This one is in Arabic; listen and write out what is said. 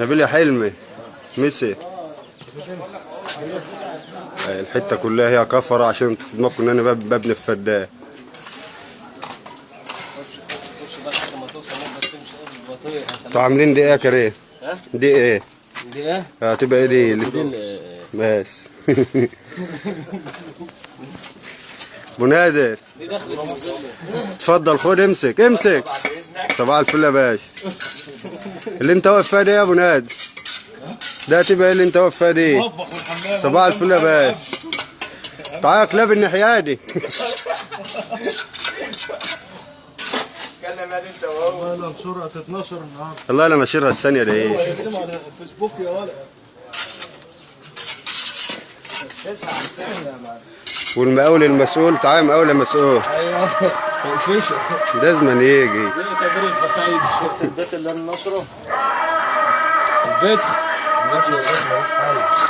نبيل يا حلمي ميسي الحتة كلها هي كفرة عشان في دماغكم إن أنا بب- ببني بطيء أنتوا عاملين إيه كريم؟ ها؟ دي إيه؟ دي إيه؟ هتبقى إيه دي؟ بس المجلة اتفضل خد امسك امسك. صباح الفل يا باشا اللي انت واقف فيها دي يا ابو ناد ده تبقى إيه اللي انت واقف فيها دي. صباح الفل يا باشا تعالى كلاب الناحية دي. اتكلم ادي انت وهو والله الصورة هتتنشر النهارده والله أنا ناشرها الثانية دي. إيه اسمع على الفيسبوك يا ولد بس على الفيش يا معلم والمقاول المسؤول تعالى مقاول يا مسؤول. أيوه. الفيش لازم يجي. دي كبير الفخايد شفت البيت اللي أنا نشره؟ البيت؟ البيت ملوش حل